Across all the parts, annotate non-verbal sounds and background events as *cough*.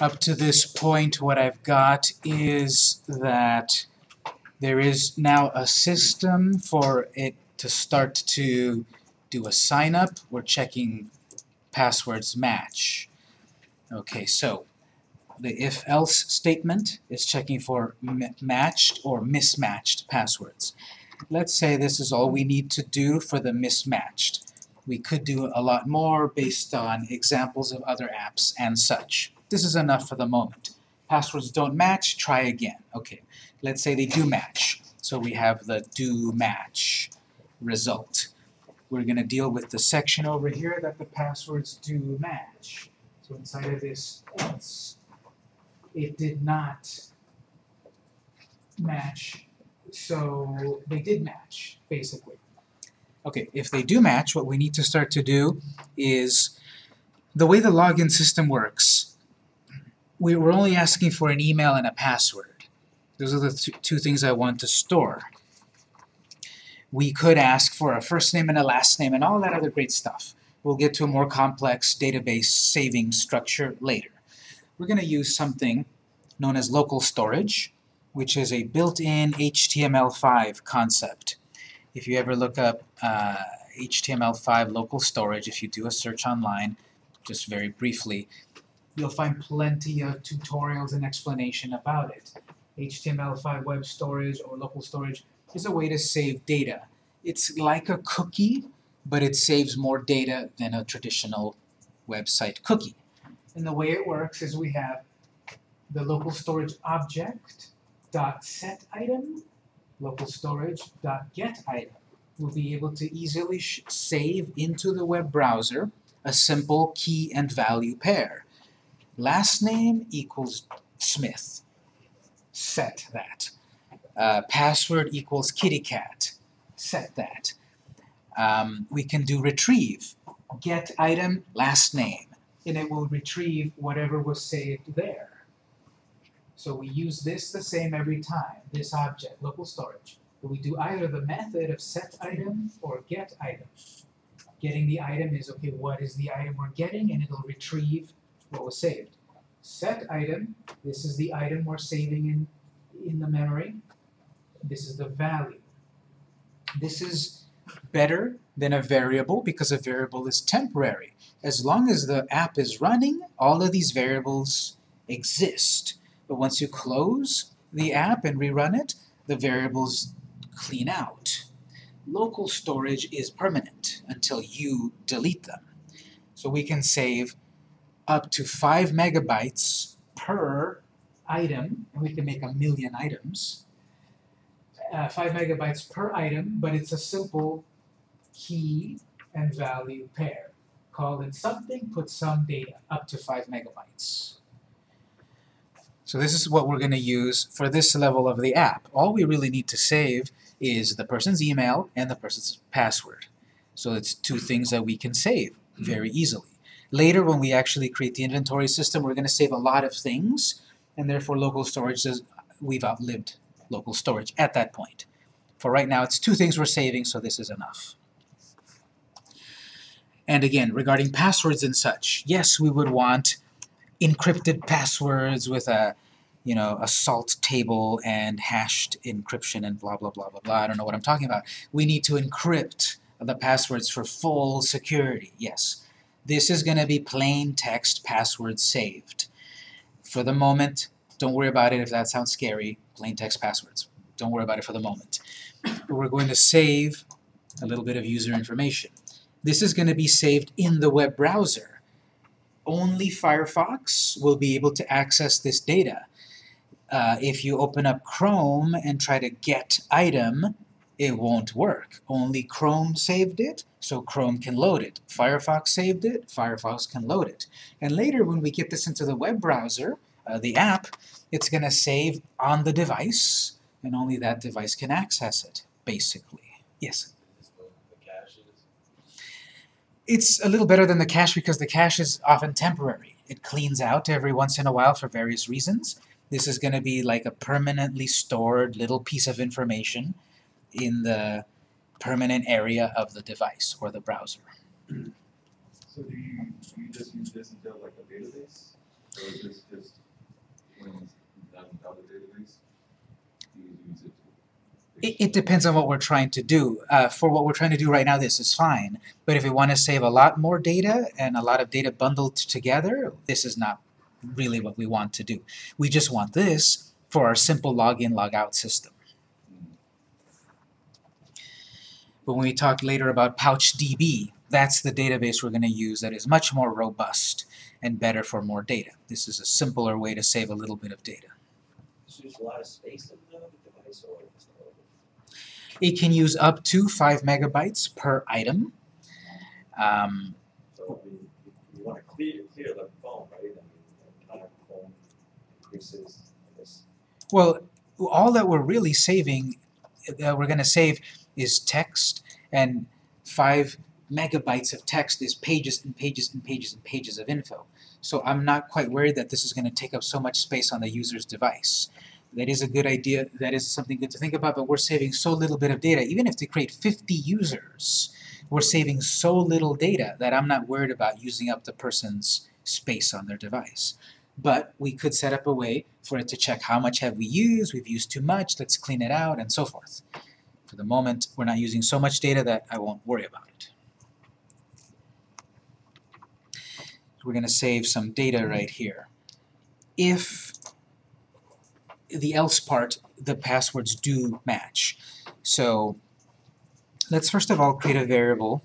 up to this point, what I've got is that there is now a system for it to start to do a sign up. We're checking passwords match. Okay, so the if-else statement is checking for matched or mismatched passwords. Let's say this is all we need to do for the mismatched. We could do a lot more based on examples of other apps and such. This is enough for the moment. Passwords don't match, try again. Okay, let's say they do match. So we have the do match result. We're going to deal with the section over here that the passwords do match. So inside of this else, it did not match, so they did match, basically. Okay, if they do match, what we need to start to do is, the way the login system works, we were only asking for an email and a password. Those are the th two things I want to store. We could ask for a first name and a last name and all that other great stuff. We'll get to a more complex database saving structure later. We're going to use something known as local storage, which is a built-in HTML5 concept. If you ever look up uh, HTML5 local storage, if you do a search online, just very briefly, you'll find plenty of tutorials and explanation about it. HTML5 web storage or local storage is a way to save data. It's like a cookie, but it saves more data than a traditional website cookie. And the way it works is we have the local storage object dot set item, local storage dot get item. We'll be able to easily save into the web browser a simple key and value pair. Last name equals Smith. Set that. Uh, password equals kitty cat. Set that. Um, we can do retrieve. Get item, last name. And it will retrieve whatever was saved there. So we use this the same every time, this object, local storage. But we do either the method of set item or get item. Getting the item is, okay, what is the item we're getting, and it'll retrieve what was saved. Set item, this is the item we're saving in, in the memory. This is the value. This is better than a variable because a variable is temporary. As long as the app is running, all of these variables exist. But once you close the app and rerun it, the variables clean out. Local storage is permanent until you delete them. So we can save up to 5 megabytes per item, and we can make a million items. Uh, 5 megabytes per item, but it's a simple key and value pair. Call it something, put some data, up to 5 megabytes. So this is what we're going to use for this level of the app. All we really need to save is the person's email and the person's password. So it's two things that we can save very easily. Later, when we actually create the inventory system, we're going to save a lot of things, and therefore local storage says we've outlived local storage at that point. For right now, it's two things we're saving, so this is enough. And again, regarding passwords and such, yes, we would want encrypted passwords with a you know, a salt table and hashed encryption and blah, blah, blah, blah, blah. I don't know what I'm talking about. We need to encrypt the passwords for full security. Yes. This is going to be plain text password saved. For the moment, don't worry about it if that sounds scary. Plain text passwords. Don't worry about it for the moment. But we're going to save a little bit of user information. This is going to be saved in the web browser only Firefox will be able to access this data. Uh, if you open up Chrome and try to get item, it won't work. Only Chrome saved it, so Chrome can load it. Firefox saved it, Firefox can load it. And later when we get this into the web browser, uh, the app, it's going to save on the device, and only that device can access it, basically. Yes? It's a little better than the cache because the cache is often temporary. It cleans out every once in a while for various reasons. This is going to be like a permanently stored little piece of information in the permanent area of the device or the browser. So do you, do you just use this until like a database? So is this just when it's done without a database? Do you use it? It, it depends on what we're trying to do. Uh, for what we're trying to do right now, this is fine. But if we want to save a lot more data and a lot of data bundled together, this is not really what we want to do. We just want this for our simple login, logout system. But when we talk later about PouchDB, that's the database we're going to use that is much more robust and better for more data. This is a simpler way to save a little bit of data. It use a lot of space in the device or? It can use up to 5 megabytes per item. Um, So you, you wanna clear, clear the phone, right? I mean, the phone increases, well, all that we're really saving, that we're going to save is text, and 5 megabytes of text is pages and pages and pages and pages of info. So I'm not quite worried that this is going to take up so much space on the user's device. That is a good idea, that is something good to think about, but we're saving so little bit of data. Even if they create 50 users, we're saving so little data that I'm not worried about using up the person's space on their device. But we could set up a way for it to check how much have we used, we've used too much, let's clean it out, and so forth. For the moment, we're not using so much data that I won't worry about it. We're going to save some data right here. If the else part, the passwords do match. So let's first of all create a variable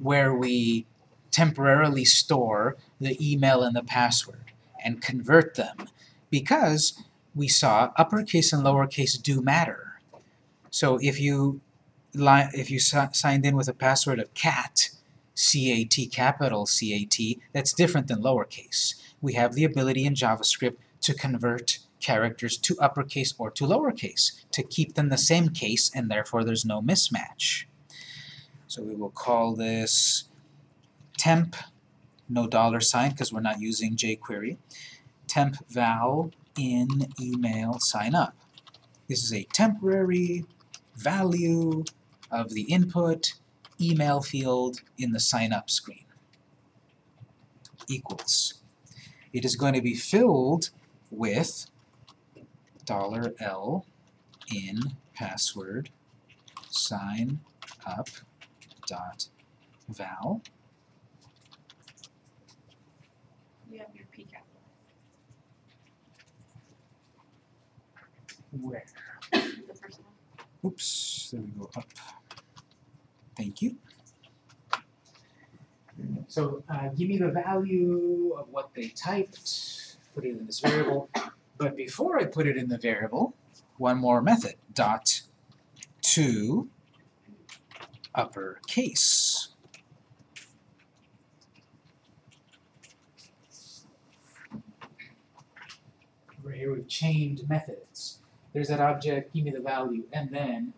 where we temporarily store the email and the password and convert them because we saw uppercase and lowercase do matter. So if you if you si signed in with a password of cat, C-A-T, capital C-A-T, that's different than lowercase. We have the ability in JavaScript to convert characters to uppercase or to lowercase to keep them the same case and therefore there's no mismatch. So we will call this temp, no dollar sign because we're not using jQuery, temp val in email sign up. This is a temporary value of the input email field in the sign up screen equals. It is going to be filled with dollar $L in password sign up dot val You have your P capital. where The first one. Oops, there we go, up. Thank you. So uh, give me the value of what they typed, put it in this variable, but before I put it in the variable, one more method, dot to uppercase. Over here we've chained methods. There's that object, give me the value, and then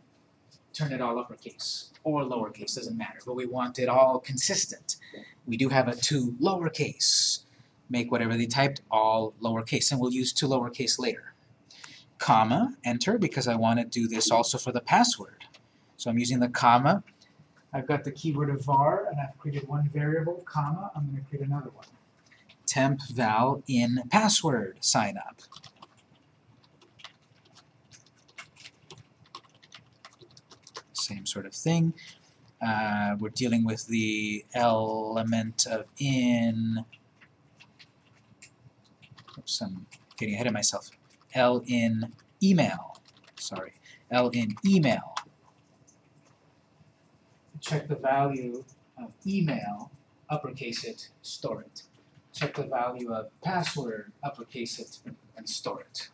turn it all uppercase or lowercase, doesn't matter, but we want it all consistent. We do have a to lowercase. Make whatever they typed all lowercase, and we'll use to lowercase later. Comma, enter, because I want to do this also for the password. So I'm using the comma. I've got the keyword of var, and I've created one variable, comma, I'm going to create another one. Temp val in password sign up. Same sort of thing. Uh, we're dealing with the element of in. Oops, I'm getting ahead of myself. L in email. Sorry. L in email. Check the value of email, uppercase it, store it. Check the value of password, uppercase it, and store it.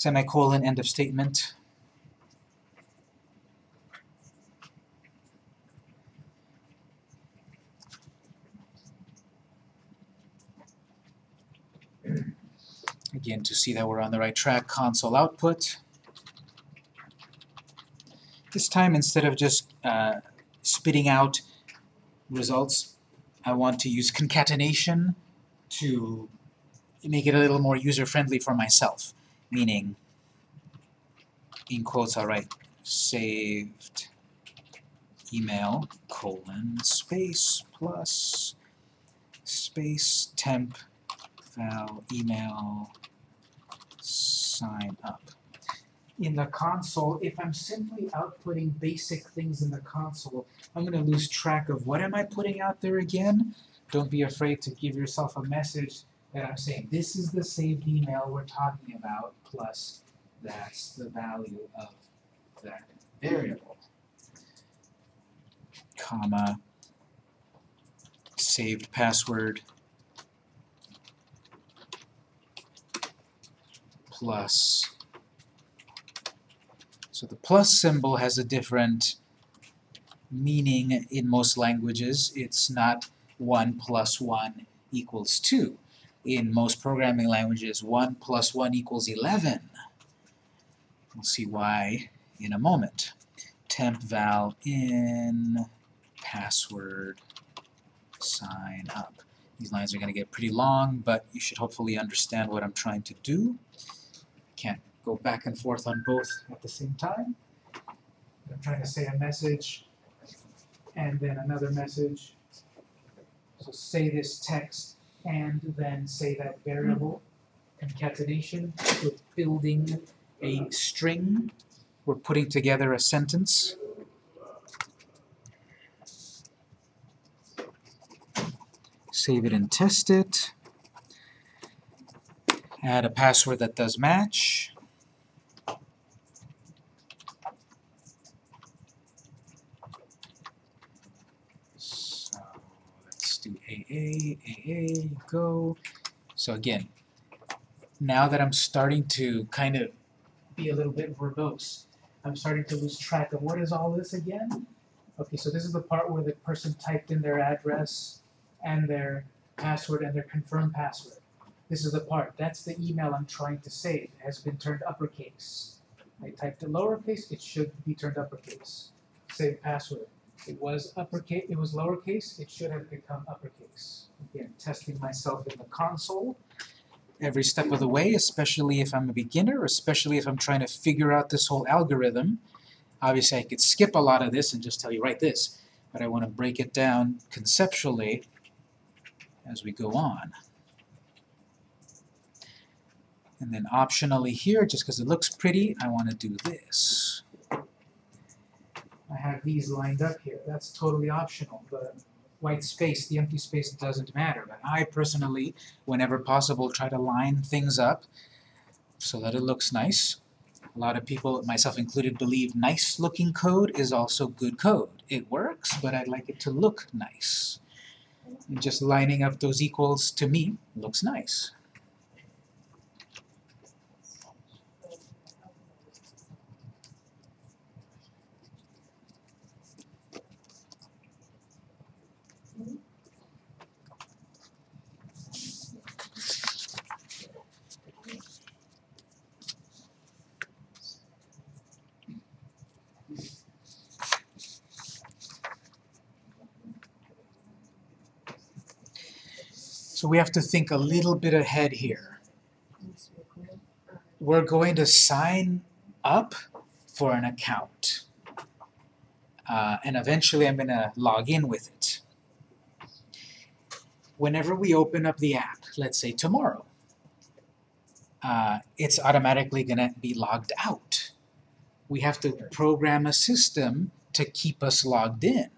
Semicolon, end of statement. Again, to see that we're on the right track, console output. This time, instead of just uh, spitting out results, I want to use concatenation to make it a little more user-friendly for myself, meaning, in quotes I'll write, saved email colon space plus space temp val email sign up. In the console, if I'm simply outputting basic things in the console, I'm going to lose track of what am I putting out there again. Don't be afraid to give yourself a message that I'm saying, this is the saved email we're talking about, plus that's the value of that variable. Comma, saved password, plus. So the plus symbol has a different meaning in most languages. It's not 1 plus 1 equals 2. In most programming languages, 1 plus 1 equals 11. We'll see why in a moment. Temp val in password sign up. These lines are going to get pretty long, but you should hopefully understand what I'm trying to do. Can't go back and forth on both at the same time. I'm trying to say a message and then another message. So say this text and then say that variable. Hmm. Concatenation, we're building a string. We're putting together a sentence. Save it and test it. Add a password that does match. So let's do AA, AA, go. So again, now that I'm starting to kind of be a little bit verbose, I'm starting to lose track of what is all this again? Okay, so this is the part where the person typed in their address and their password and their confirmed password. This is the part. That's the email I'm trying to save. It has been turned uppercase. I typed it lowercase, it should be turned uppercase. Save password. It was uppercase, it was lowercase, it should have become uppercase. Again, testing myself in the console every step of the way, especially if I'm a beginner, especially if I'm trying to figure out this whole algorithm. Obviously, I could skip a lot of this and just tell you, write this, but I want to break it down conceptually as we go on. And then optionally here, just because it looks pretty, I want to do this. I have these lined up here. That's totally optional. The white space, the empty space doesn't matter. But I personally, whenever possible, try to line things up so that it looks nice. A lot of people, myself included, believe nice-looking code is also good code. It works, but I'd like it to look nice. And just lining up those equals, to me, looks nice. So we have to think a little bit ahead here. We're going to sign up for an account. Uh, and eventually I'm going to log in with it. Whenever we open up the app, let's say tomorrow, uh, it's automatically going to be logged out. We have to program a system to keep us logged in.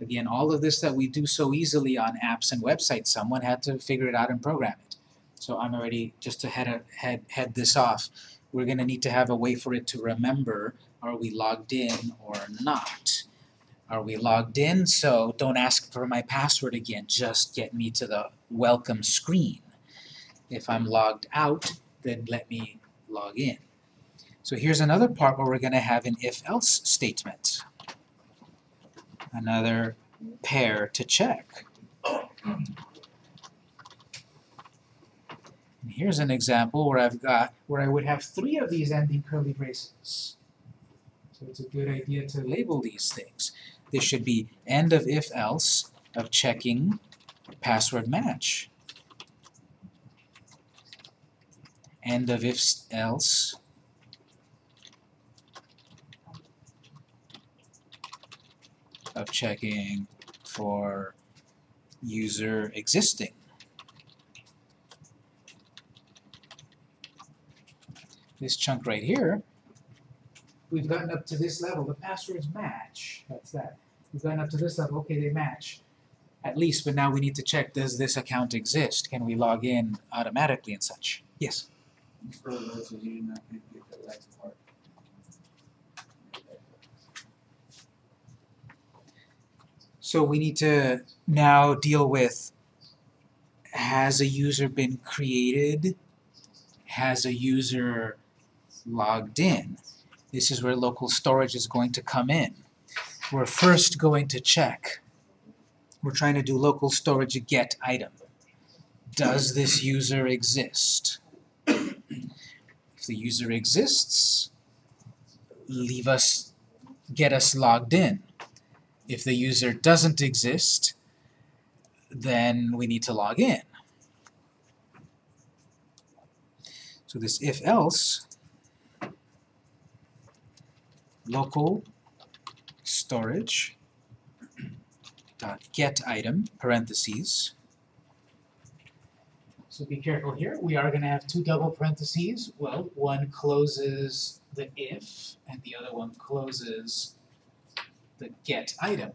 Again, all of this that we do so easily on apps and websites, someone had to figure it out and program it. So I'm already, just to head, head, head this off, we're going to need to have a way for it to remember, are we logged in or not? Are we logged in? So don't ask for my password again, just get me to the welcome screen. If I'm logged out, then let me log in. So here's another part where we're going to have an if-else statement another pair to check. And here's an example where I've got where I would have three of these ending curly braces. So it's a good idea to label these things. This should be end of if else of checking password match. End of if else of checking for user existing. This chunk right here, we've gotten up to this level, the passwords match, that's that. We've gotten up to this level, okay, they match. At least, but now we need to check, does this account exist? Can we log in automatically and such? Yes? For those of you not gonna get the last part. So we need to now deal with, has a user been created? Has a user logged in? This is where local storage is going to come in. We're first going to check. We're trying to do local storage get item. Does this user exist? If the user exists, leave us, get us logged in. If the user doesn't exist, then we need to log in. So this if else local storage dot get item parentheses. So be careful here. We are going to have two double parentheses. Well, one closes the if and the other one closes the get item.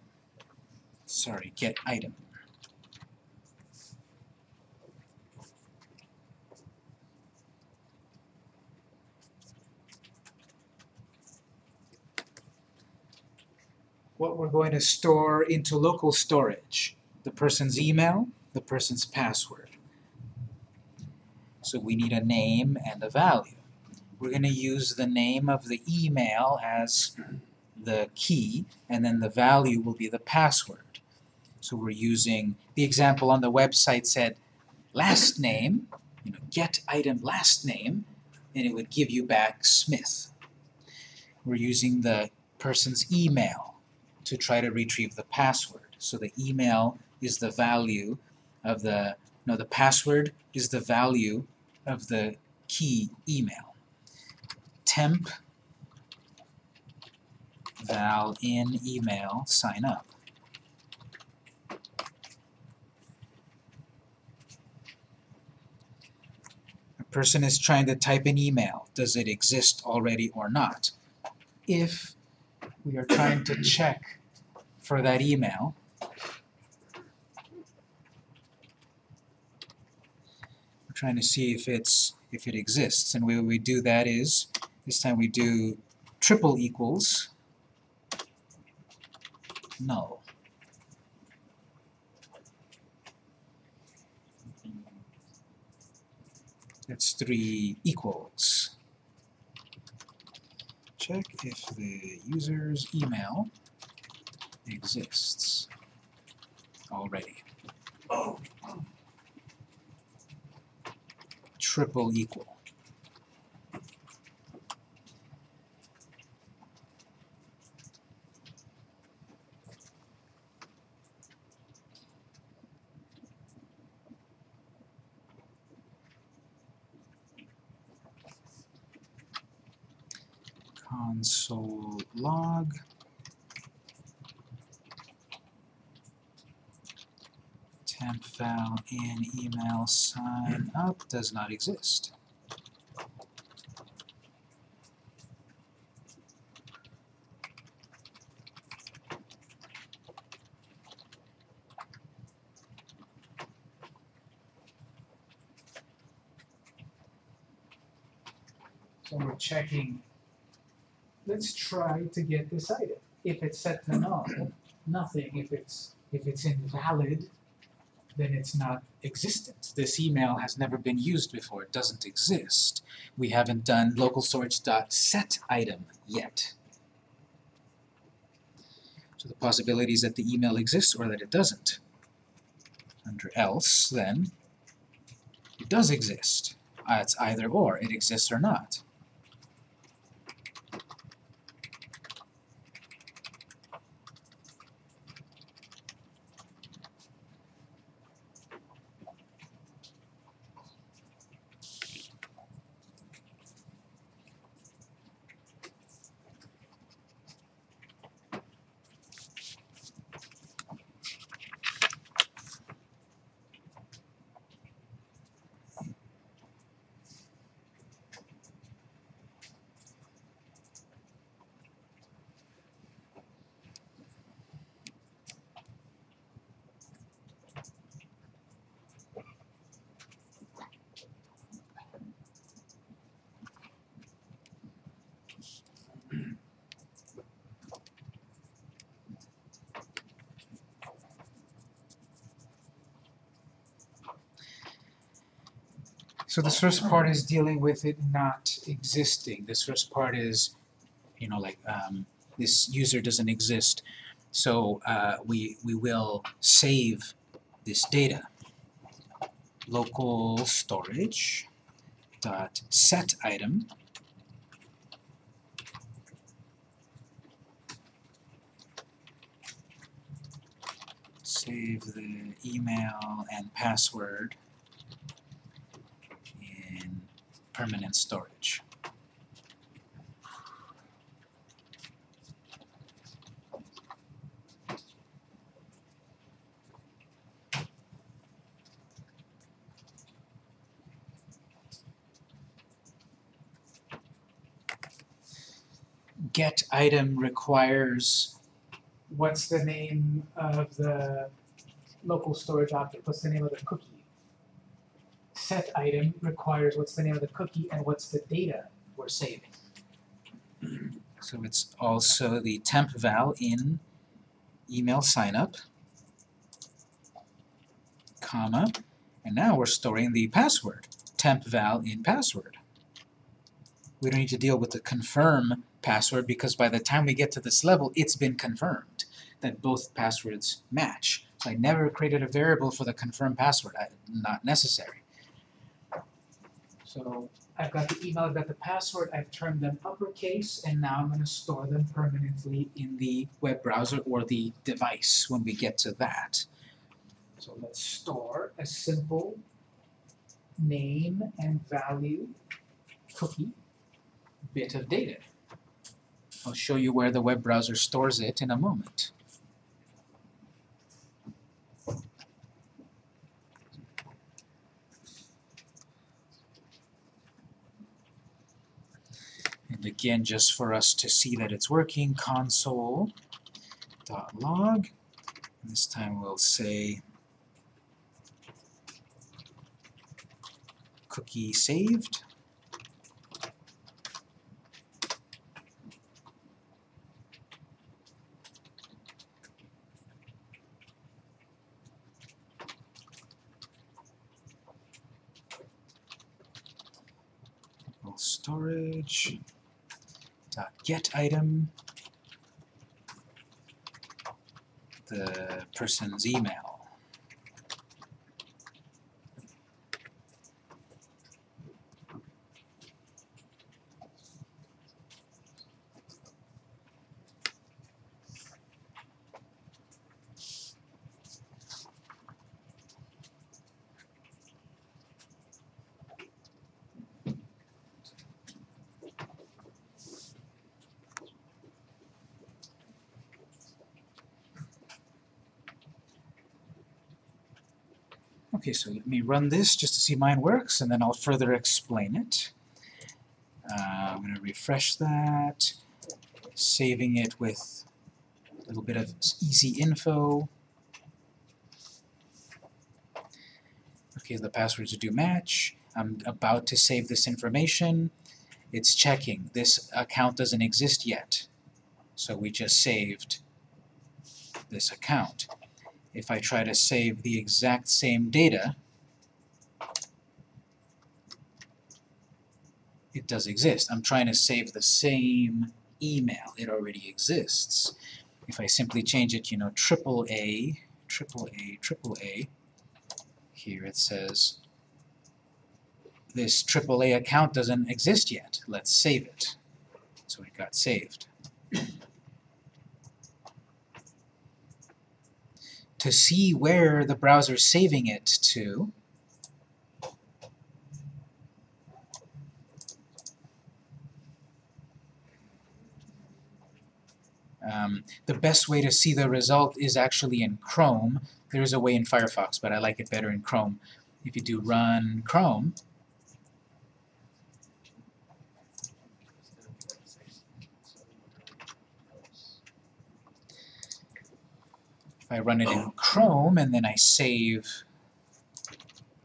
Sorry, get item. What we're going to store into local storage, the person's email, the person's password. So we need a name and a value. We're going to use the name of the email as the key, and then the value will be the password. So we're using, the example on the website said last name, you know, get item last name, and it would give you back Smith. We're using the person's email to try to retrieve the password. So the email is the value of the, no, the password is the value of the key email. Temp val in email sign up. A person is trying to type an email. Does it exist already or not? If we are trying to check for that email, we're trying to see if it's if it exists. And the way we do that is this time we do triple equals null. That's three equals. Check if the user's email exists already. Oh. Triple equal. Console log temp val in email sign up does not exist. So we're checking let's try to get this item. If it's set to null, nothing. If it's if it's invalid, then it's not existent. This email has never been used before. It doesn't exist. We haven't done local storage dot set item yet. So the possibility is that the email exists or that it doesn't. Under else, then, it does exist. Uh, it's either or. It exists or not. This first part is dealing with it not existing. This first part is, you know, like um, this user doesn't exist. So uh, we we will save this data. Local storage dot set item save the email and password in permanent storage. Get item requires What's the name of the local storage object? What's the name of the cookie? Set item requires what's the name of the cookie and what's the data we're saving. So it's also the temp val in email signup, comma, and now we're storing the password, temp val in password. We don't need to deal with the confirm password because by the time we get to this level, it's been confirmed that both passwords match. So I never created a variable for the confirm password, I, not necessary. So I've got the email, I've got the password, I've turned them uppercase, and now I'm gonna store them permanently in the web browser or the device when we get to that. So let's store a simple name and value cookie bit of data. I'll show you where the web browser stores it in a moment. And again, just for us to see that it's working, console dot log. This time we'll say cookie saved. Storage get item the person's email. Okay, so let me run this just to see mine works, and then I'll further explain it. Uh, I'm going to refresh that, saving it with a little bit of easy info. Okay, the passwords do match. I'm about to save this information. It's checking. This account doesn't exist yet. So we just saved this account. If I try to save the exact same data, it does exist. I'm trying to save the same email. It already exists. If I simply change it, you know, triple A, triple A, triple A, here it says this AAA account doesn't exist yet. Let's save it. So it got saved. To see where the browser's saving it to, Um, the best way to see the result is actually in Chrome. There is a way in Firefox, but I like it better in Chrome. If you do run Chrome, if I run it in oh. Chrome and then I save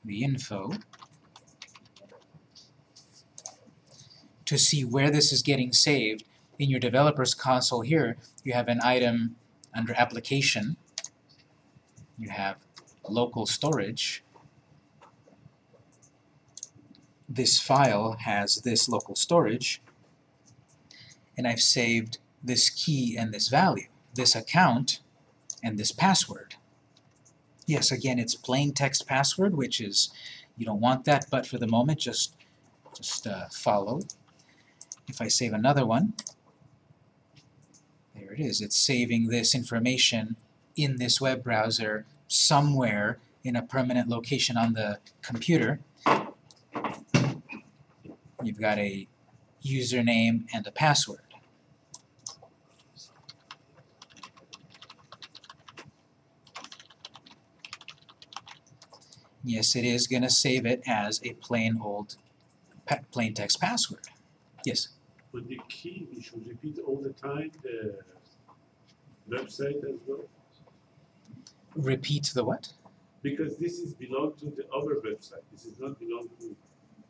the info, to see where this is getting saved, in your developer's console here, you have an item under application, you have local storage, this file has this local storage, and I've saved this key and this value, this account and this password. Yes, again, it's plain text password, which is, you don't want that, but for the moment, just, just uh, follow. If I save another one, there it is. It's saving this information in this web browser somewhere in a permanent location on the computer. You've got a username and a password. Yes, it is going to save it as a plain old plain text password. Yes? But the key, we should repeat all the time the website as well, Repeat the what? because this is belong to the other website. This is not belong to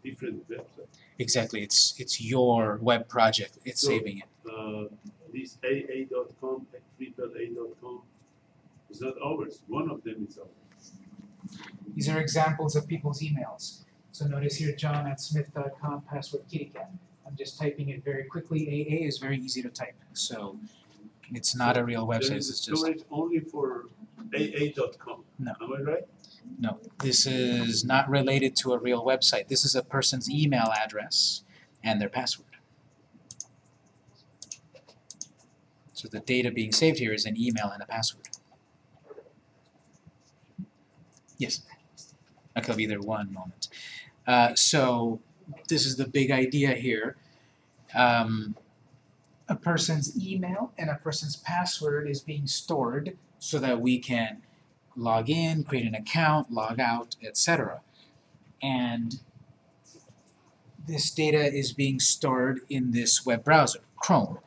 different website. Exactly, it's it's your web project. It's So- saving it. Uh, this AA.com, AAA.com is not ours. One of them is ours. These are examples of people's emails. So notice here, john at smith.com, password kittycat. I'm just typing it very quickly. AA is very easy to type, so it's not a real website. It's just only for AA.com. No. Am I right? no. This is not related to a real website. This is a person's email address and their password. So the data being saved here is an email and a password. Yes. I'll be there one moment. Uh, so this is the big idea here. Um, A person's email and a person's password is being stored. so that we can log in, create an account, log out, etc. And this data is being stored in this web browser, Chrome.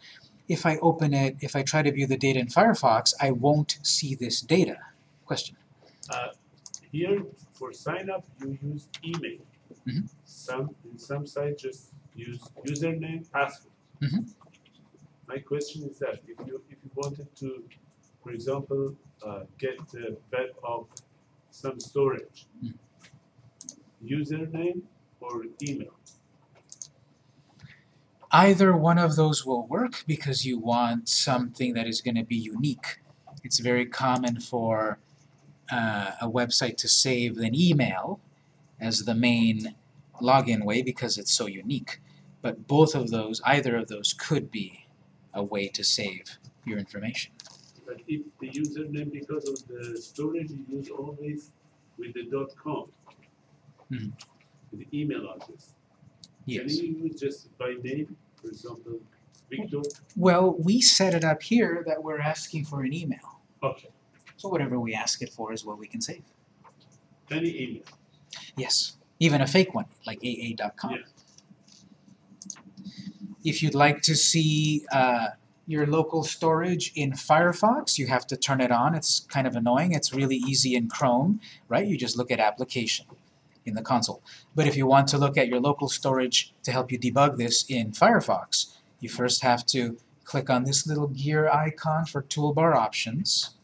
If I open it, if I try to view the data in Firefox, I won't see this data. Question. Uh, here for sign up you use email. Mhm. Some in some sites just use username password. Mhm. My question is that if you if you wanted to, for example, uh, get the web of some storage, Mm. username or email. Either one of those will work because you want something that is going to be unique. It's very common for uh, a website to save an email as the main login way because it's so unique. But both of those, either of those could be a way to save your information. But if the username because of the storage you use always with the dot com, Mhm. the email address. Yes. Can you use just by name, for example, Victor? Well, we set it up here that we're asking for an email. Okay, So whatever we ask it for is what we can save. any email. Yes, even a fake one, like AA.com. Yeah. If you'd like to see uh, your local storage in Firefox, you have to turn it on. It's kind of annoying. It's really easy in Chrome, right? You just look at application in the console. But if you want to look at your local storage to help you debug this in Firefox, you first have to click on this little gear icon for toolbar options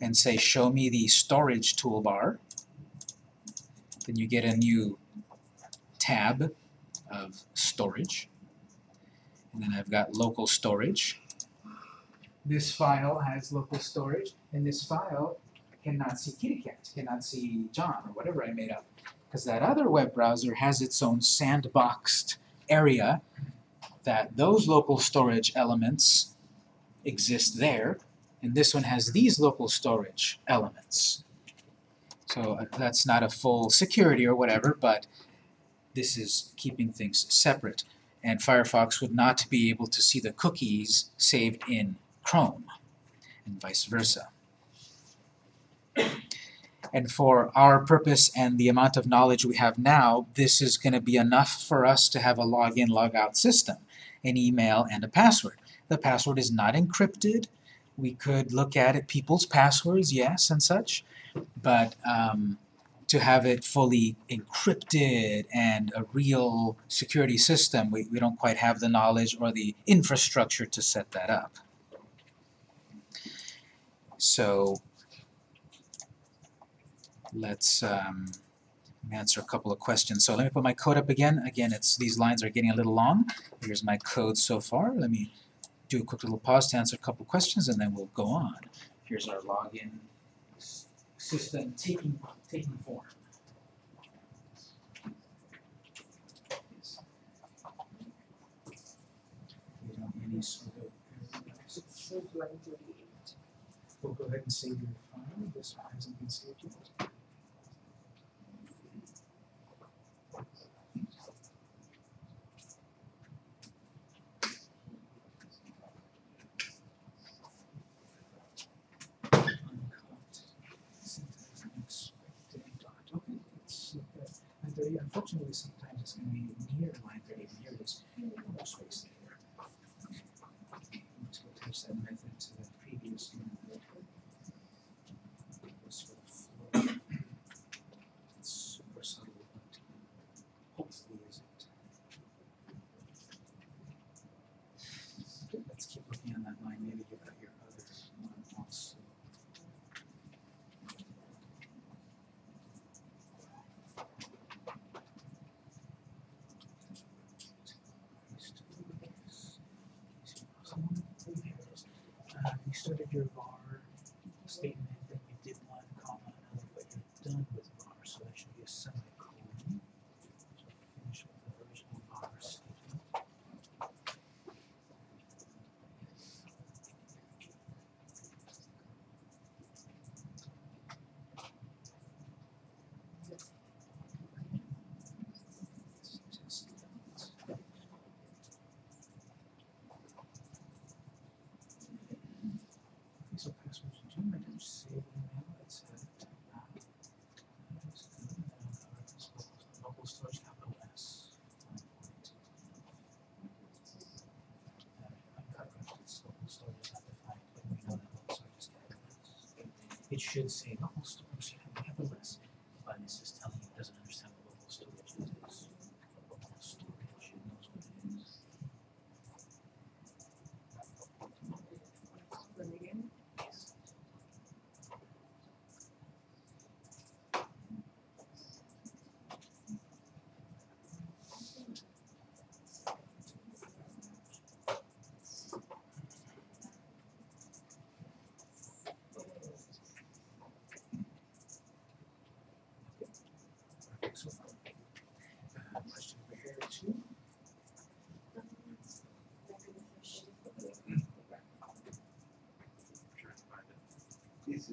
and say show me the storage toolbar then you get a new tab of storage. And then I've got local storage. This file has local storage, and this file cannot see kittycat, cannot see John, or whatever I made up. Because that other web browser has its own sandboxed area that those local storage elements exist there, and this one has these local storage elements. So uh, that's not a full security or whatever, but this is keeping things separate. And Firefox would not be able to see the cookies saved in Chrome, and vice versa. And for our purpose and the amount of knowledge we have now, this is going to be enough for us to have a login, logout system, an email, and a password. The password is not encrypted we could look at it, people's passwords, yes, and such, but um, to have it fully encrypted and a real security system, we, we don't quite have the knowledge or the infrastructure to set that up. So let's um, answer a couple of questions. So let me put my code up again. Again, it's these lines are getting a little long. Here's my code so far. Let me do a quick little pause to answer a couple questions, and then we'll go on. Here's our login system taking, taking form. We'll go ahead and save your file. This one hasn't been saved yet. Unfortunately, sometimes it's going to be near line 30. near this almost wasted there. Let's that method to the previous it should say the whole story, so you have the list. But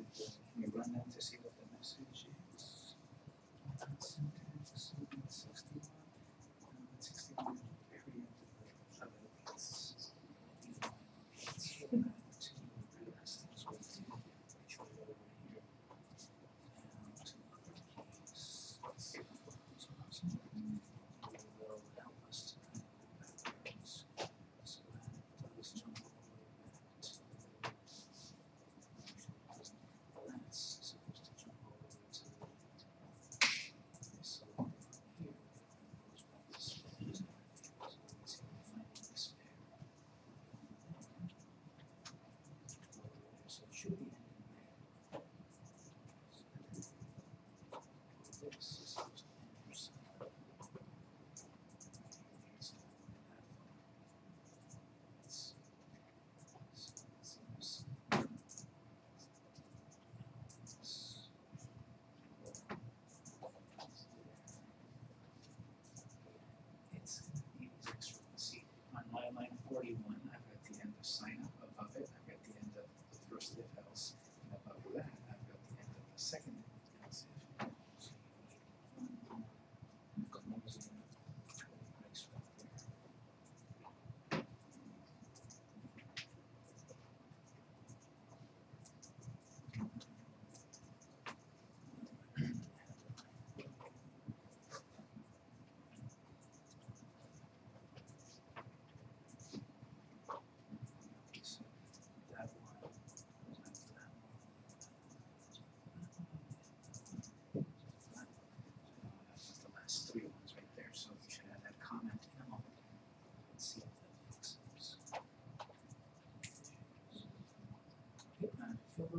message, you run out to see what the message is.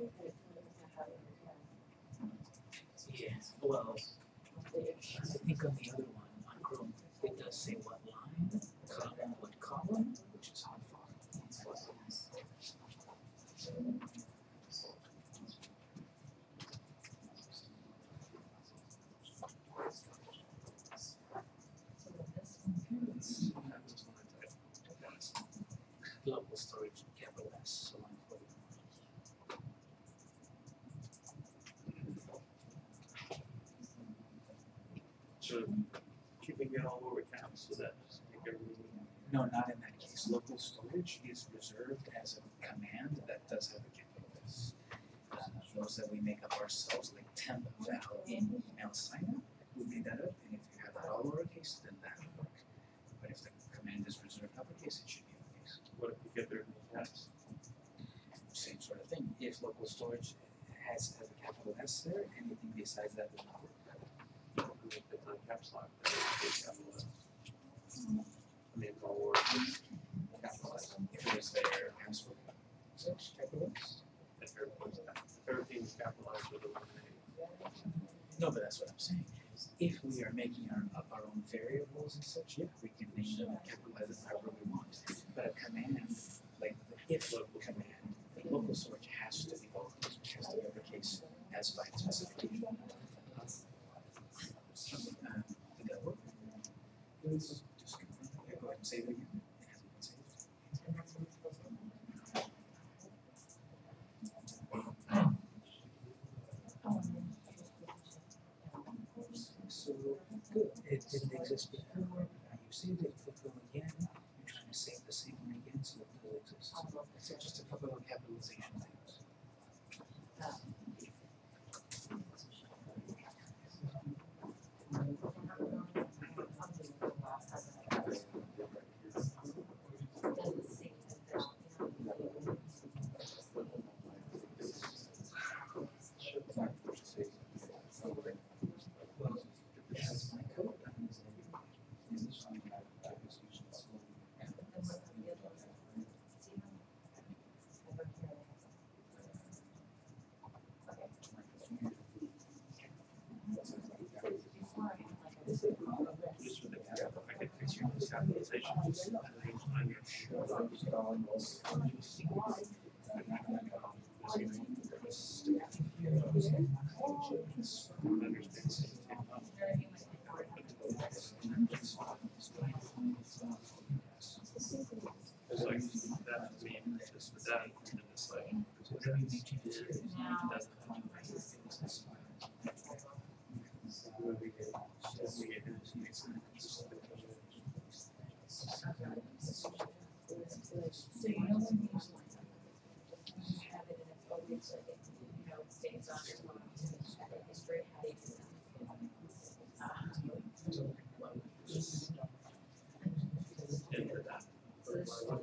Yeah, well, I think on the other one, on Chrome, it does say what line, column, what column, which is hot font. Local storage, capital S, so line forty. So keeping it all over caps, so that just make everything. No, not in that case. Local storage is reserved as a command that does have a capital S. Uh, those that we make up ourselves, like temp val in email sign up, we made that up, and if you have that all lowercase, then that would work. But if the command is reserved uppercase, it should be uppercase. What if we get rid of the? Same sort of thing. If local storage has, has a capital S there, anything besides that would not work. We make the time caps lock, then we take capitalize. I No, but that's what I'm saying. If we are making our, up our own variables and such, yeah, we can name them and capitalize them however we want. But a command, like the if command, the local storage has to be which has to be uppercase as by its specification. Uh, did that work? Just. Go ahead and save it again. It hasn't been saved. So, good, it didn't exist before, now you saved it, click go again, you're trying to save the same one again, so it does exist. So just a couple of capitalization things. Well, this is my code, and this is, this is on my, I was using it slowly. Just with the cap, I could fix your capitalization, just, I'm not sure. It's like, that to me, just with that, and it's like, Whatever you make changes here, it doesn't So you know when you you have it and it's always like, it, you know, it stays on your mind, and the history, how they do into that. However,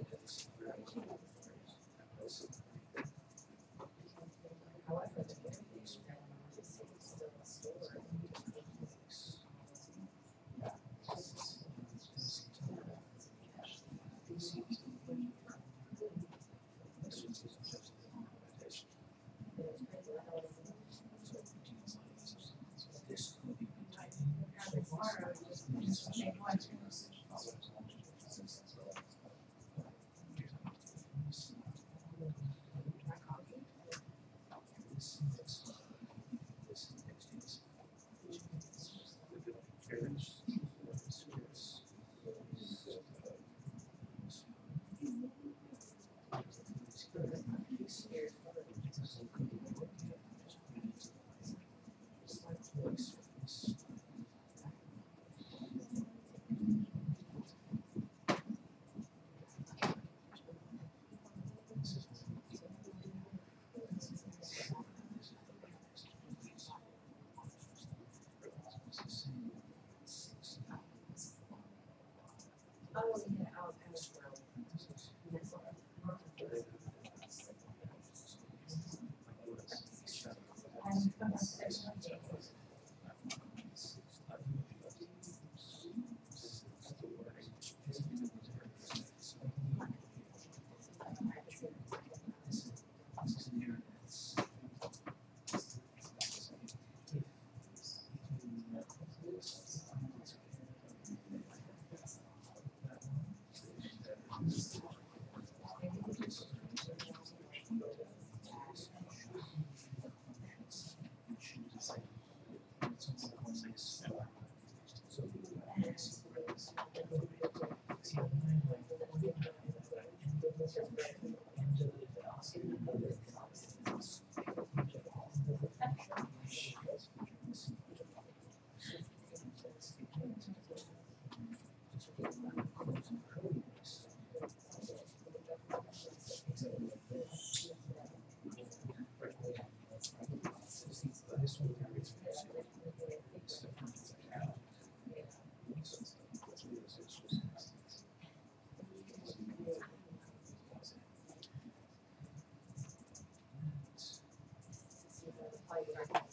Yeah, So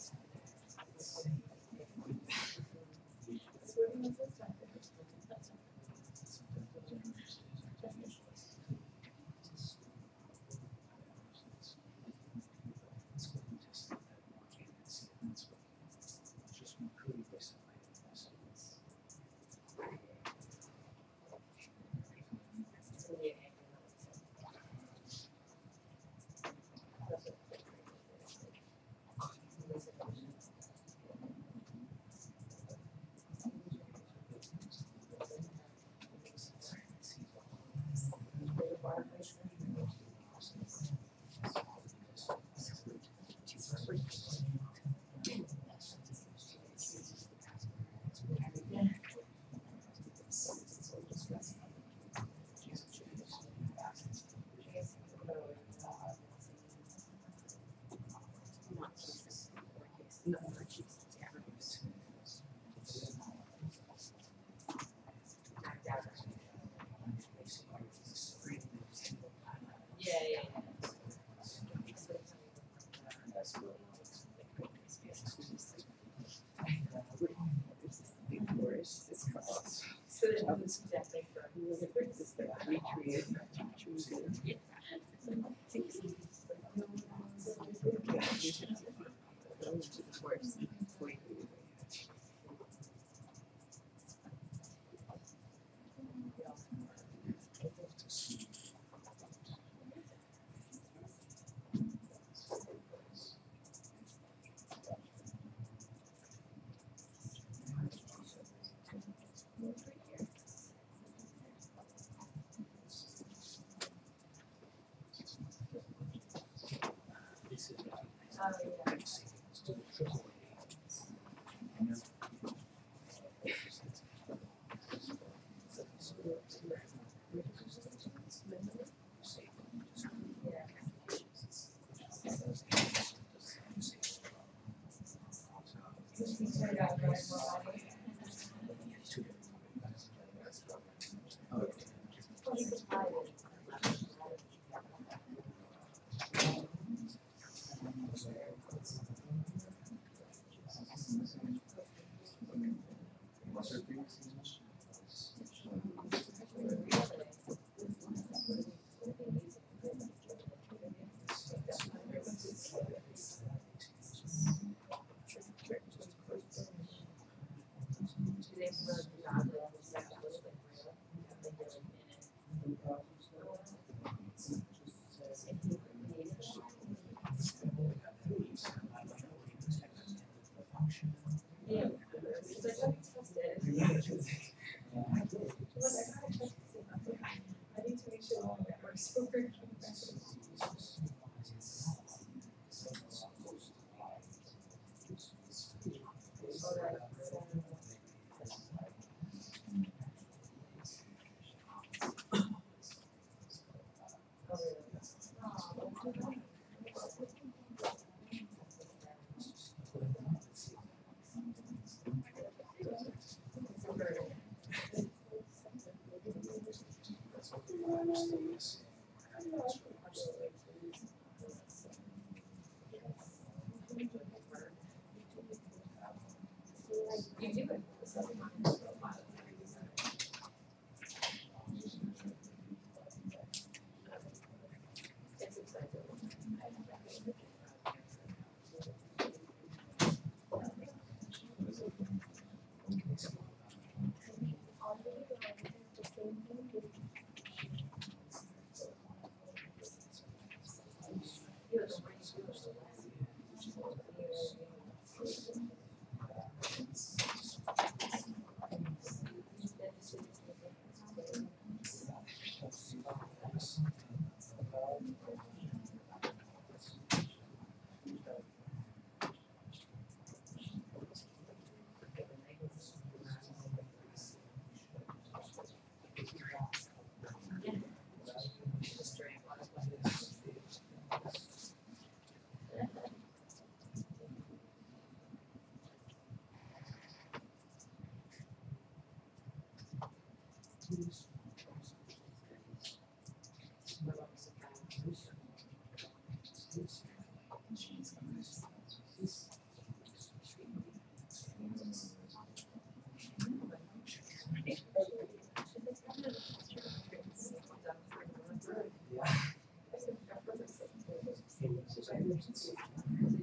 that was exactly for. Yeah. Yeah. *laughs*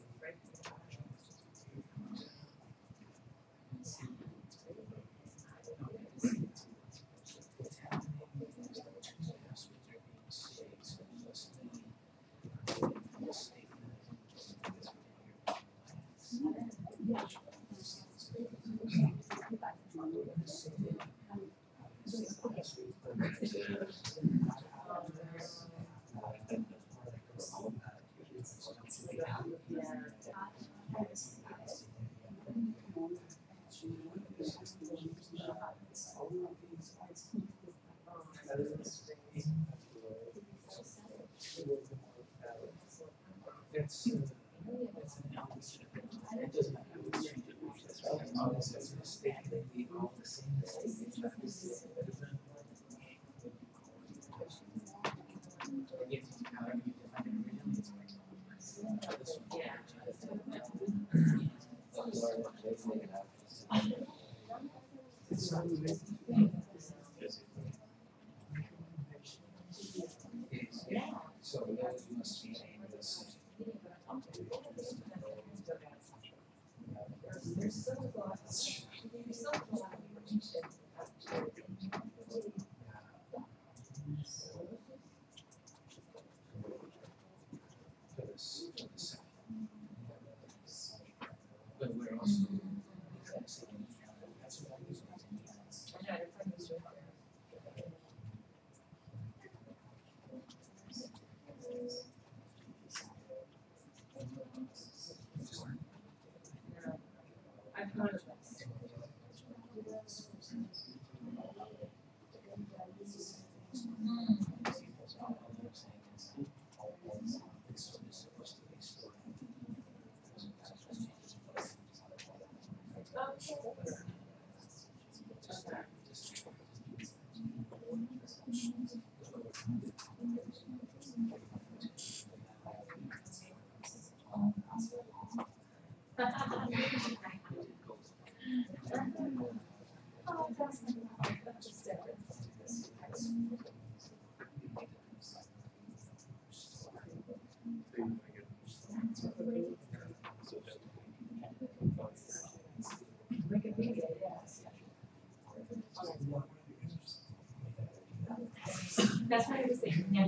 It's, it's an opposite. It doesn't matter. That's what I was saying. Yeah.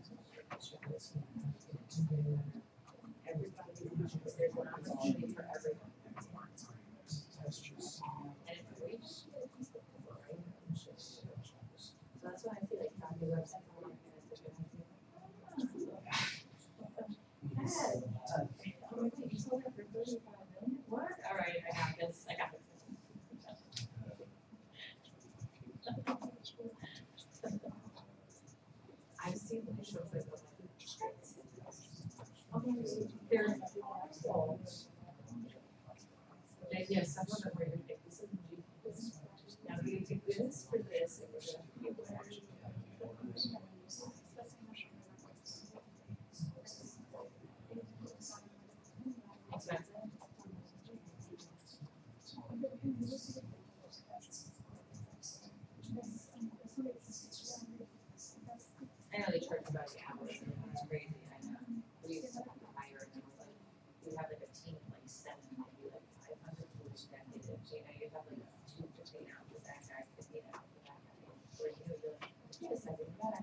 Everybody, there's an opportunity for everyone. And if we. So that's why I feel like good idea. Dad, oh, wait, you sold it for thirty-five million? What? All right, I got this, I got this. I've seen the shows like, Yes, like, this. I know they charge about the hours, and it's crazy, I know. We used to have to hire, and it was like, we have like a team of like seven, maybe like five hundred food executives, you know, you have like two fifteen hours, that guy, fifteen hours, that guy. Where you, you're like, just like, God, I don't like this stuff, it's crazy. But usually, you preface it, yeah. preface it, and you were negotiating prior to this piece, thirty-five, this is fifty thousand. Um, so, you know, like, I just think of those, like, college like that.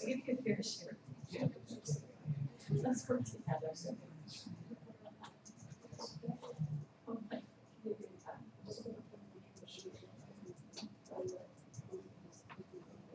I get a good fair share. Let's work together. Oh, my, give me time. The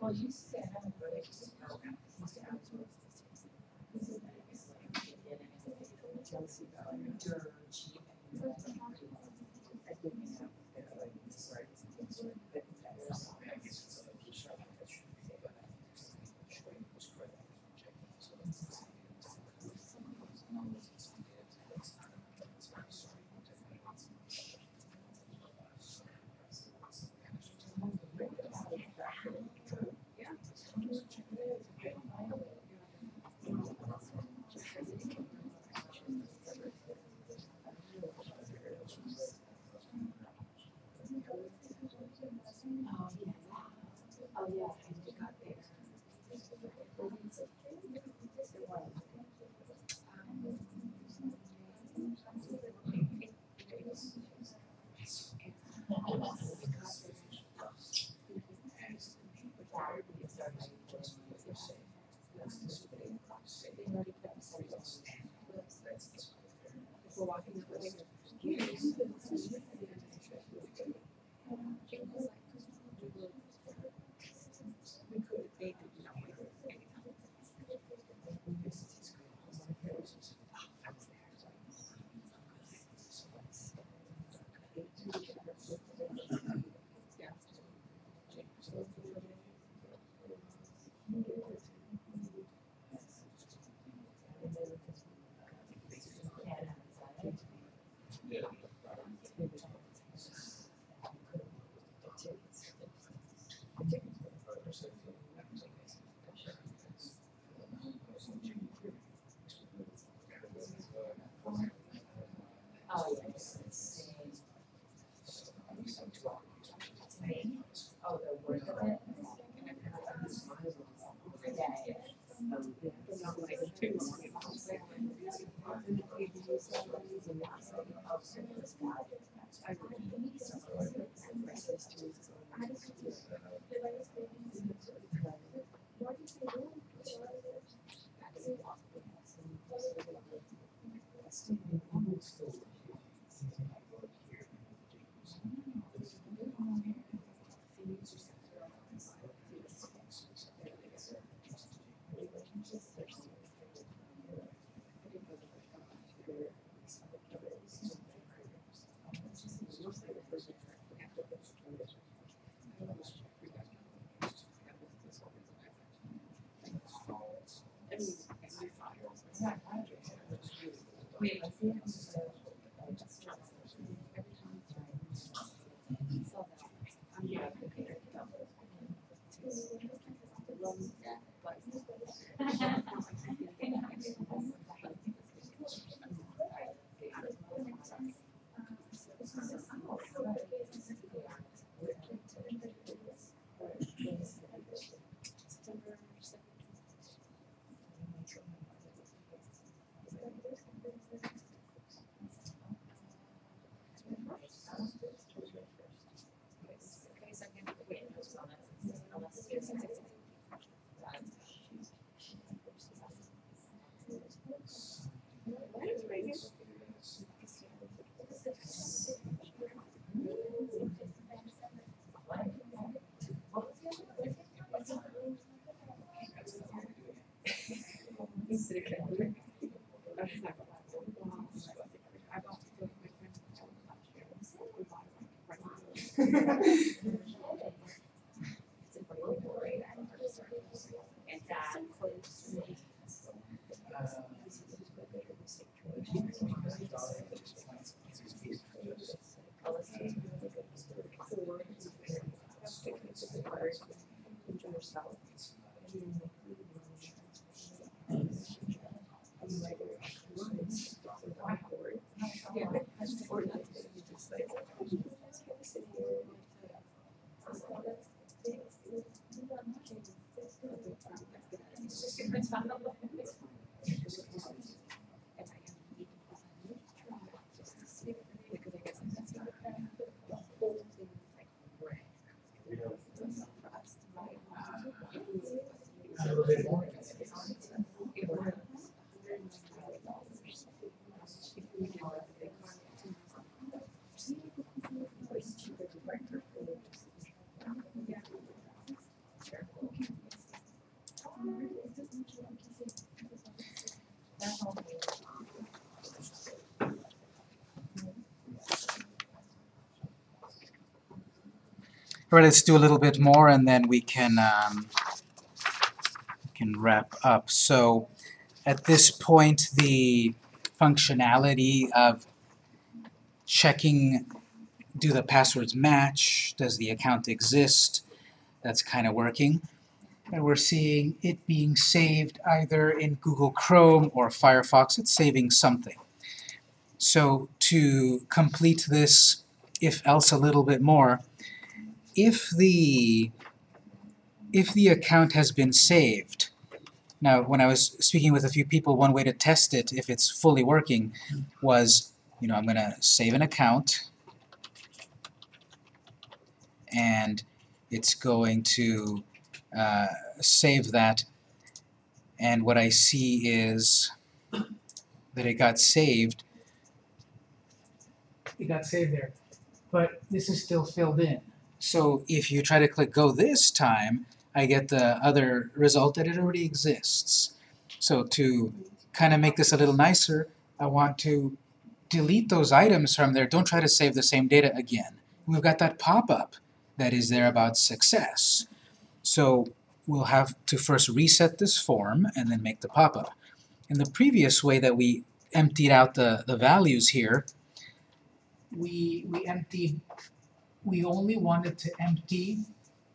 Well, you said, I haven't All right, let's do a little bit more and then we can um, can wrap up. So at this point, the functionality of checking do the passwords match, does the account exist, that's kind of working. And we're seeing it being saved either in Google Chrome or Firefox. It's saving something. So to complete this if else a little bit more, if the if the account has been saved, now when I was speaking with a few people, one way to test it if it's fully working was, you know, I'm gonna save an account and it's going to uh, save that and what I see is that it got saved It got saved there, but this is still filled in. So if you try to click go this time, I get the other result that it already exists. So to kind of make this a little nicer, I want to delete those items from there. Don't try to save the same data again. We've got that pop-up that is there about success. So we'll have to first reset this form and then make the pop-up. In the previous way that we emptied out the, the values here, we we emptied we only wanted to empty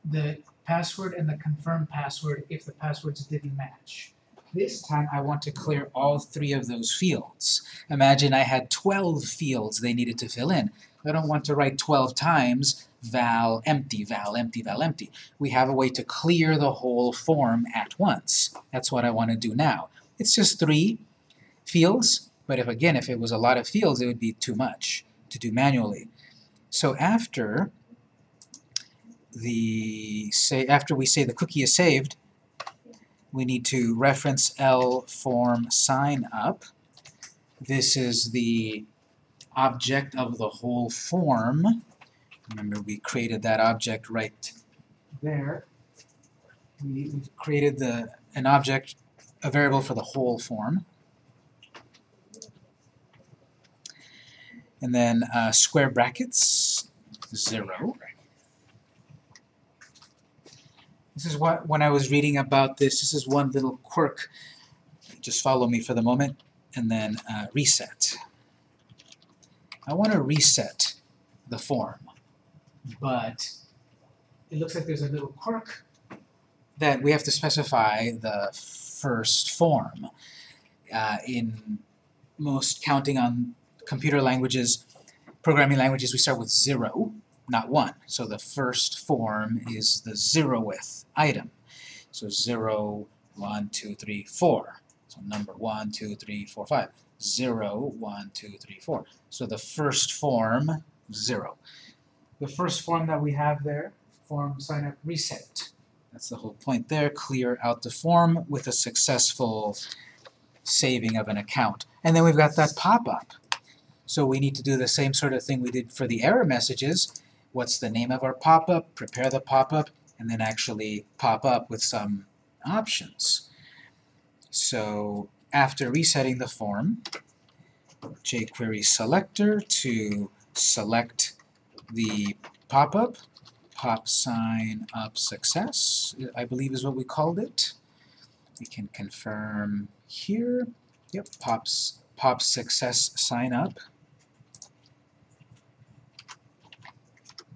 the password and the confirm password if the passwords didn't match. This time I want to clear all three of those fields. Imagine I had 12 fields they needed to fill in. I don't want to write 12 times val empty, val empty, val empty. We have a way to clear the whole form at once. That's what I want to do now. It's just three fields, but if again, if it was a lot of fields, it would be too much to do manually. So after the say after we say the cookie is saved, we need to reference L form sign up. This is the object of the whole form. Remember we created that object right there. We, created the an object, a variable for the whole form. And then uh, square brackets, zero. This is what, when I was reading about this, this is one little quirk. Just follow me for the moment, and then uh, reset. I want to reset the form, but it looks like there's a little quirk that we have to specify the first form. Uh, in most counting on computer languages, programming languages, we start with zero, not one. So the first form is the zeroth item. So zero, one, two, three, four. So number one, two, three, four, five. Zero, one, two, three, four. So the first form, zero. The first form that we have there, form sign up reset. That's the whole point there. Clear out the form with a successful saving of an account. And then we've got that pop-up. So we need to do the same sort of thing we did for the error messages. What's the name of our pop-up? Prepare the pop-up, and then actually pop up with some options. So after resetting the form, jQuery selector to select the pop-up, pop sign up success, I believe is what we called it. We can confirm here. Yep, pops pop success sign up.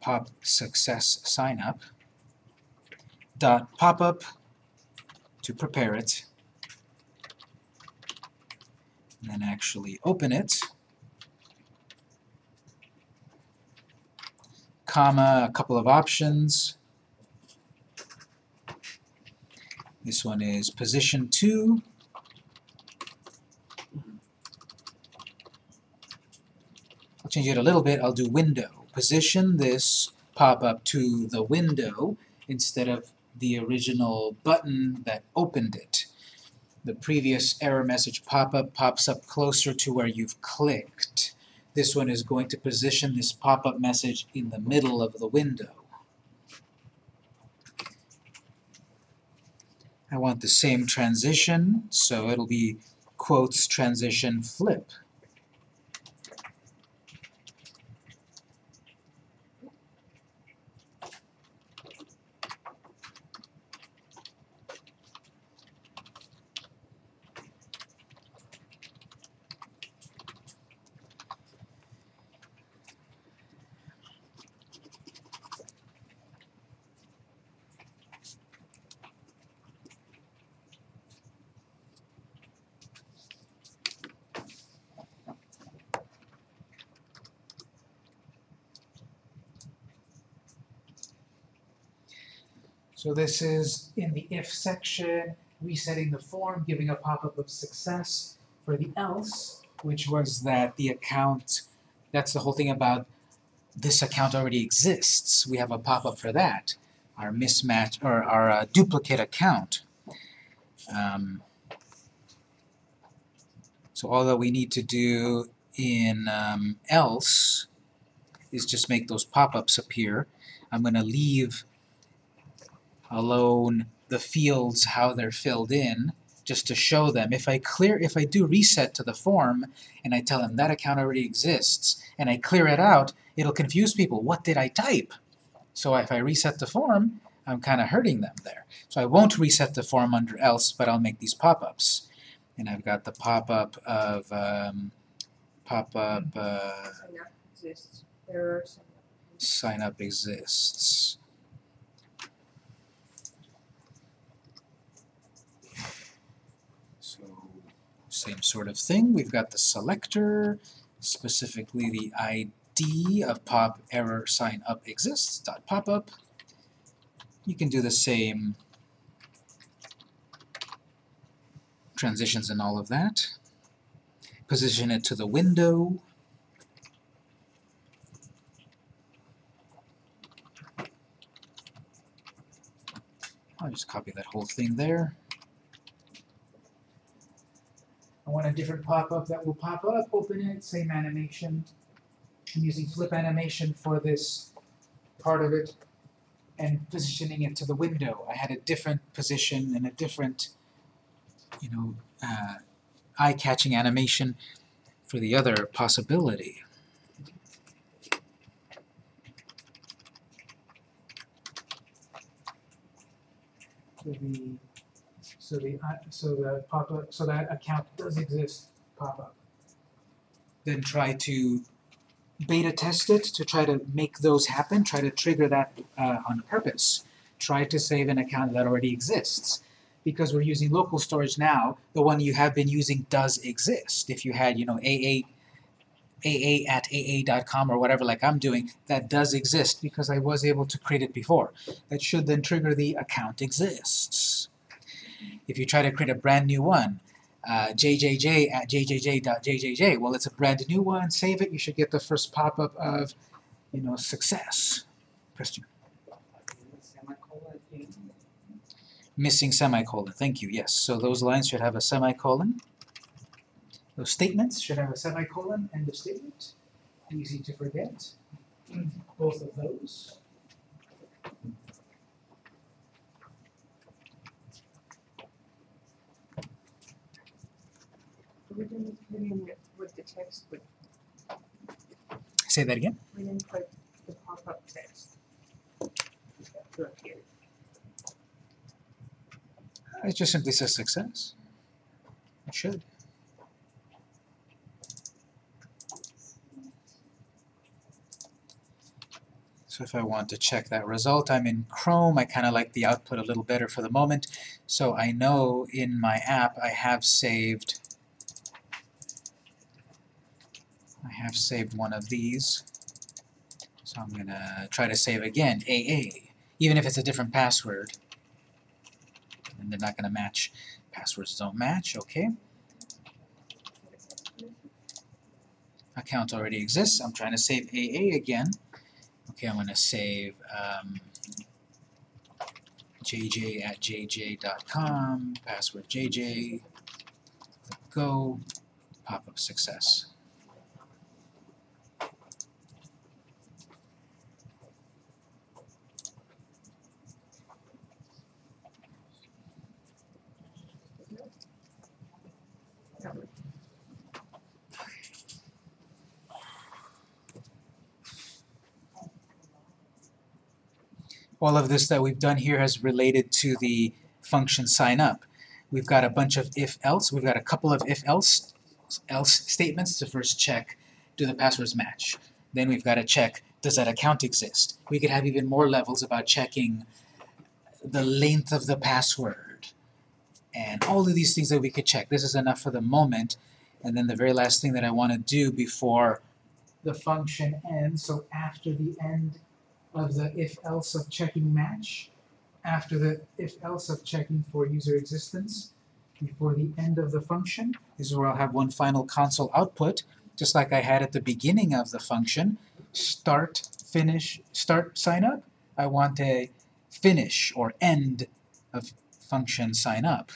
Pop success sign up. Dot pop up to prepare it. And then actually open it. Comma, a couple of options. This one is position 2 I'll change it a little bit, I'll do window. Position this pop-up to the window instead of the original button that opened it. The previous error message pop-up pops up closer to where you've clicked. This one is going to position this pop-up message in the middle of the window. I want the same transition, so it'll be quotes transition flip. So this is in the if section, resetting the form, giving a pop-up of success. For the else, which was that the account, that's the whole thing about this account already exists. We have a pop-up for that. Our mismatch, or our uh, duplicate account. Um, so all that we need to do in um, else is just make those pop-ups appear. I'm going to leave alone the fields how they're filled in just to show them if I clear if I do reset to the form and I tell them that account already exists and I clear it out it'll confuse people. What did I type? So if I reset the form I'm kind of hurting them there. So I won't reset the form under else but I'll make these pop-ups. And I've got the pop-up of um, pop-up uh, Sign up exists, error, sign up. sign up exists So same sort of thing. We've got the selector, specifically the ID of pop error sign up exists dot pop up. You can do the same transitions and all of that. Position it to the window. I'll just copy that whole thing there. I want a different pop-up that will pop up, open it, same animation. I'm using flip animation for this part of it and positioning it to the window. I had a different position and a different, you know, uh, eye-catching animation for the other possibility. The, so the, uh, so the pop-up, so that account does exist, pop-up. Then try to beta test it to try to make those happen, try to trigger that uh, on purpose. Try to save an account that already exists. Because we're using local storage now, the one you have been using does exist. If you had, you know, AA, AA at AA.com or whatever like I'm doing, that does exist because I was able to create it before. That should then trigger the account exists. If you try to create a brand new one, uh, jjj at jjj.jjj, well, it's a brand new one, save it, you should get the first pop-up of, you know, success. Question. Missing semicolon, thank you, yes. So those lines should have a semicolon. Those statements should have a semicolon, end of statement. Easy to forget. Both of those. We didn't put in with, with the text, Say that again. we didn't put the pop-up text. It just simply says success. It should. So if I want to check that result, I'm in Chrome. I kind of like the output a little better for the moment. So I know in my app I have saved I have saved one of these. So I'm going to try to save again, AA, even if it's a different password. And they're not going to match. Passwords don't match, okay. Account already exists. I'm trying to save AA again. Okay, I'm going to save um, jj at jj.com, password jj, go, pop-up success. All of this that we've done here has related to the function sign up. We've got a bunch of if-else, we've got a couple of if-else else statements to first check do the passwords match. Then we've got to check does that account exist. We could have even more levels about checking the length of the password and all of these things that we could check. This is enough for the moment. And then the very last thing that I want to do before the function ends, so after the end of the if-else of checking match, after the if-else of checking for user existence, before the end of the function, this is where I'll have one final console output, just like I had at the beginning of the function, start, finish, start, sign up. I want a finish or end of function sign up.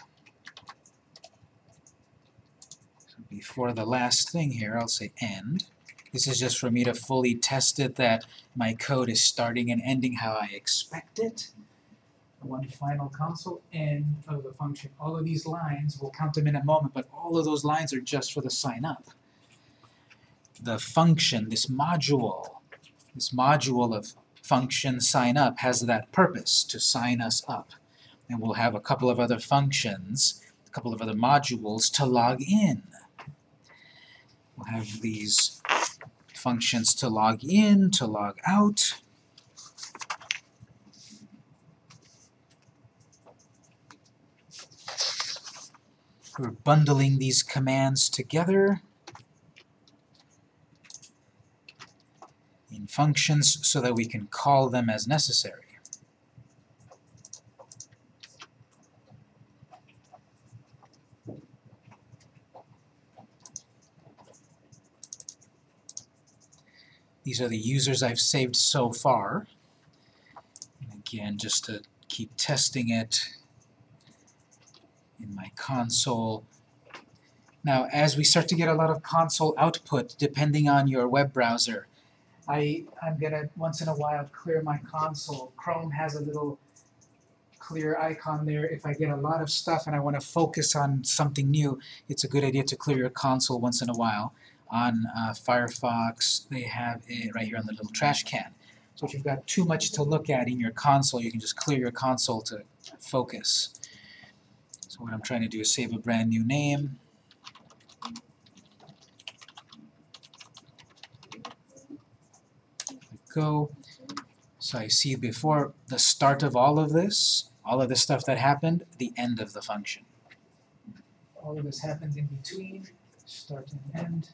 So before the last thing here, I'll say end. This is just for me to fully test it that my code is starting and ending how I expect it. One final console end of the function. All of these lines, we'll count them in a moment, but all of those lines are just for the sign up. The function, this module, this module of function sign up has that purpose, to sign us up. And we'll have a couple of other functions, a couple of other modules to log in. We'll have these functions to log in, to log out. We're bundling these commands together. in functions so that we can call them as necessary. These are the users I've saved so far. And again, just to keep testing it in my console. Now, as we start to get a lot of console output, depending on your web browser, I, I'm gonna once in a while clear my console. Chrome has a little clear icon there. If I get a lot of stuff and I want to focus on something new, it's a good idea to clear your console once in a while. On uh, Firefox, they have it right here on the little trash can. So if you've got too much to look at in your console, you can just clear your console to focus. So what I'm trying to do is save a brand new name. go. So I see before the start of all of this, all of the stuff that happened, the end of the function. All of this happens in between, start and end.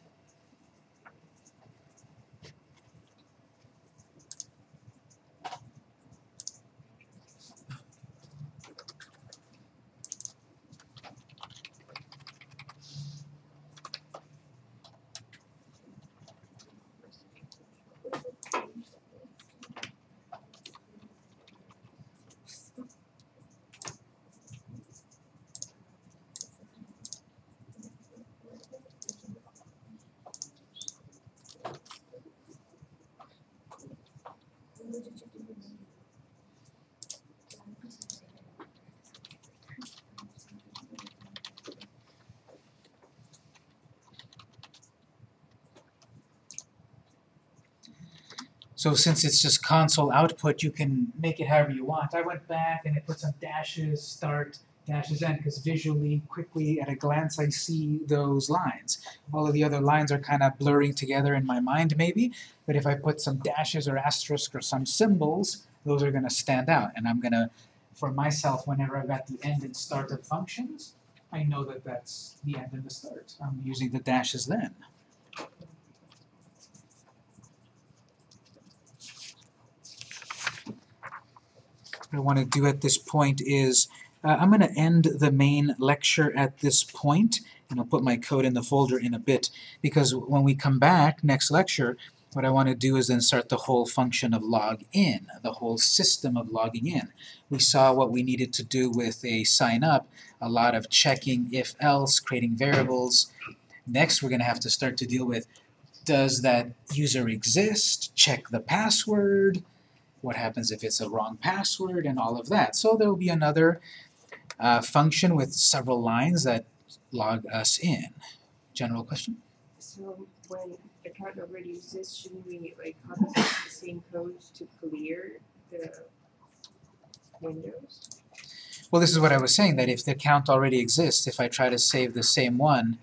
So since it's just console output, you can make it however you want. I went back and I put some dashes, start, dashes end, because visually, quickly, at a glance, I see those lines. All of the other lines are kind of blurring together in my mind, maybe, but if I put some dashes or asterisk or some symbols, those are going to stand out. And I'm going to, for myself, whenever I've got the end and start of functions, I know that that's the end and the start. I'm using the dashes then. What I want to do at this point is, uh, I'm going to end the main lecture at this point, and I'll put my code in the folder in a bit, because when we come back next lecture, what I want to do is then start the whole function of log in, the whole system of logging in. We saw what we needed to do with a sign up, a lot of checking if else, creating variables. Next we're going to have to start to deal with does that user exist, check the password, what happens if it's a wrong password, and all of that. So there will be another uh, function with several lines that log us in. General question? So when the account already exists, shouldn't we like copy the same code to clear the windows? Well, this is what I was saying, that if the account already exists, if I try to save the same one,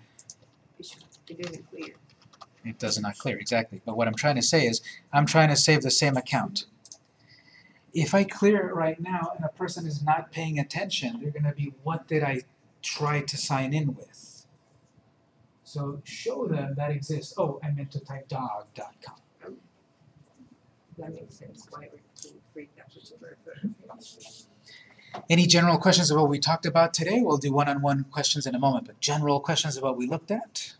It should, it doesn't clear. it does not clear, exactly. But what I'm trying to say is, I'm trying to save the same account. If I clear it right now and a person is not paying attention, they're going to be, what did I try to sign in with? So show them that exists. Oh, I meant to type dog.com. That makes sense why we can create that particular code. Any general questions about what we talked about today? We'll do one-on-one questions in a moment, but general questions about what we looked at?